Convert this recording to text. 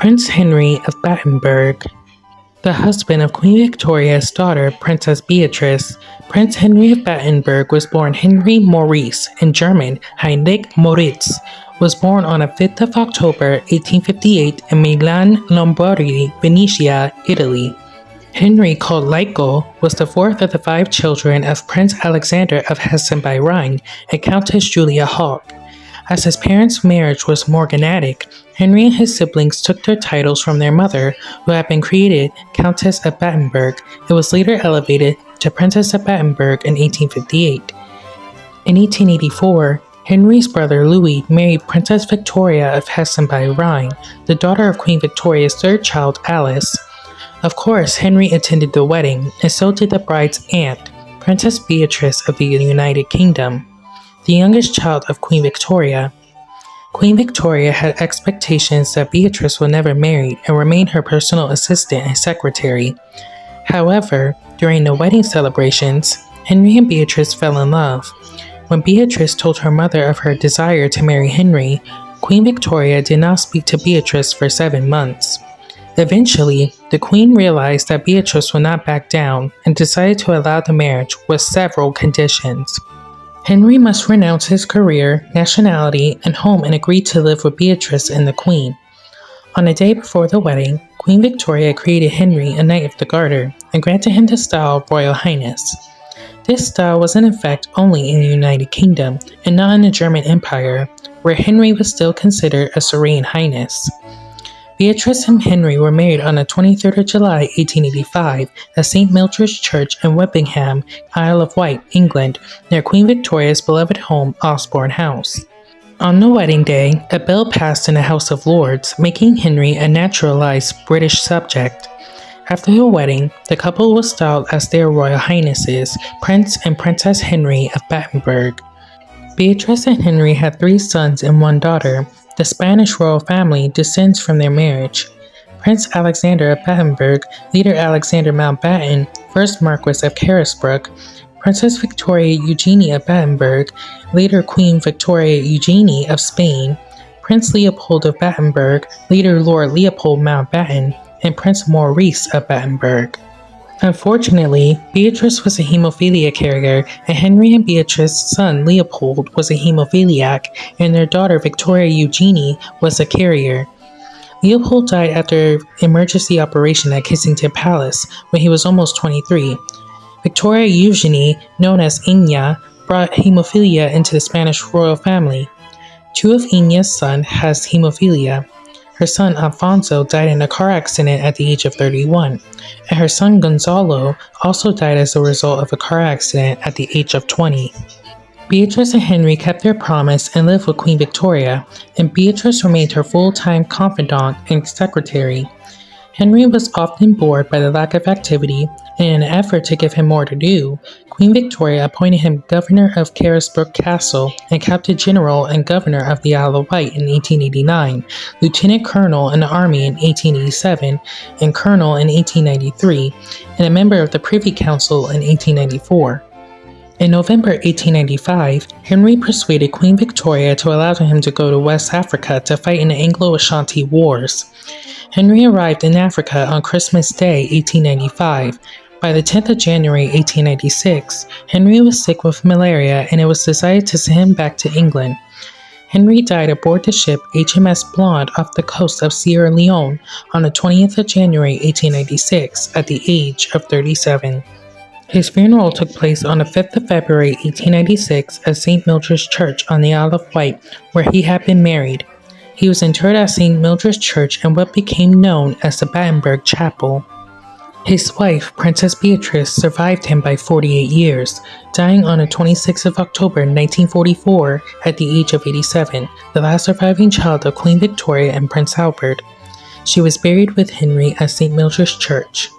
Prince Henry of Battenberg. The husband of Queen Victoria's daughter, Princess Beatrice, Prince Henry of Battenberg was born Henry Maurice, in German, Heinrich Moritz, was born on the 5th of October 1858 in Milan, Lombardy, Venetia, Italy. Henry, called Liko, was the fourth of the five children of Prince Alexander of Hessen by Rhine and Countess Julia Hauke. As his parents' marriage was morganatic, Henry and his siblings took their titles from their mother, who had been created Countess of Battenberg and was later elevated to Princess of Battenberg in 1858. In 1884, Henry's brother Louis married Princess Victoria of Hessen by Rhine, the daughter of Queen Victoria's third child, Alice. Of course, Henry attended the wedding, and so did the bride's aunt, Princess Beatrice of the United Kingdom, the youngest child of Queen Victoria. Queen Victoria had expectations that Beatrice would never marry and remain her personal assistant and secretary. However, during the wedding celebrations, Henry and Beatrice fell in love. When Beatrice told her mother of her desire to marry Henry, Queen Victoria did not speak to Beatrice for seven months. Eventually, the queen realized that Beatrice would not back down and decided to allow the marriage with several conditions. Henry must renounce his career, nationality, and home and agree to live with Beatrice and the queen. On the day before the wedding, Queen Victoria created Henry a Knight of the Garter and granted him the style of Royal Highness. This style was in effect only in the United Kingdom and not in the German Empire, where Henry was still considered a Serene Highness. Beatrice and Henry were married on the 23rd of July 1885 at St. Mildred's Church in Whippingham, Isle of Wight, England, near Queen Victoria's beloved home, Osborne House. On the wedding day, a bill passed in the House of Lords, making Henry a naturalized British subject. After the wedding, the couple was styled as their Royal Highnesses, Prince and Princess Henry of Battenberg. Beatrice and Henry had three sons and one daughter, the Spanish royal family descends from their marriage. Prince Alexander of Battenberg, later Alexander Mountbatten, first Marquis of Carisbrooke, Princess Victoria Eugenie of Battenberg, later Queen Victoria Eugenie of Spain, Prince Leopold of Battenberg, later Lord Leopold Mountbatten, and Prince Maurice of Battenberg. Unfortunately, Beatrice was a hemophilia carrier, and Henry and Beatrice's son Leopold was a hemophiliac, and their daughter Victoria Eugenie was a carrier. Leopold died after emergency operation at Kensington Palace when he was almost 23. Victoria Eugenie, known as Ena, brought hemophilia into the Spanish royal family. Two of Ena's sons has hemophilia. Her son Alfonso died in a car accident at the age of 31, and her son Gonzalo also died as a result of a car accident at the age of 20. Beatrice and Henry kept their promise and lived with Queen Victoria, and Beatrice remained her full time confidant and secretary. Henry was often bored by the lack of activity, in an effort to give him more to do, Queen Victoria appointed him Governor of Carisbrooke Castle and Captain General and Governor of the Isle of Wight in 1889, Lieutenant Colonel in the Army in 1887, and Colonel in 1893, and a member of the Privy Council in 1894. In November 1895, Henry persuaded Queen Victoria to allow him to go to West Africa to fight in the Anglo-Ashanti Wars. Henry arrived in Africa on Christmas Day 1895. By the 10th of January 1896, Henry was sick with malaria and it was decided to send him back to England. Henry died aboard the ship HMS Blonde off the coast of Sierra Leone on the 20th of January 1896 at the age of 37. His funeral took place on the 5th of February 1896 at St. Mildred's Church on the Isle of Wight, where he had been married. He was interred at St. Mildred's Church in what became known as the Battenberg Chapel. His wife, Princess Beatrice, survived him by 48 years, dying on the 26th of October 1944 at the age of 87, the last surviving child of Queen Victoria and Prince Albert. She was buried with Henry at St. Mildred's Church.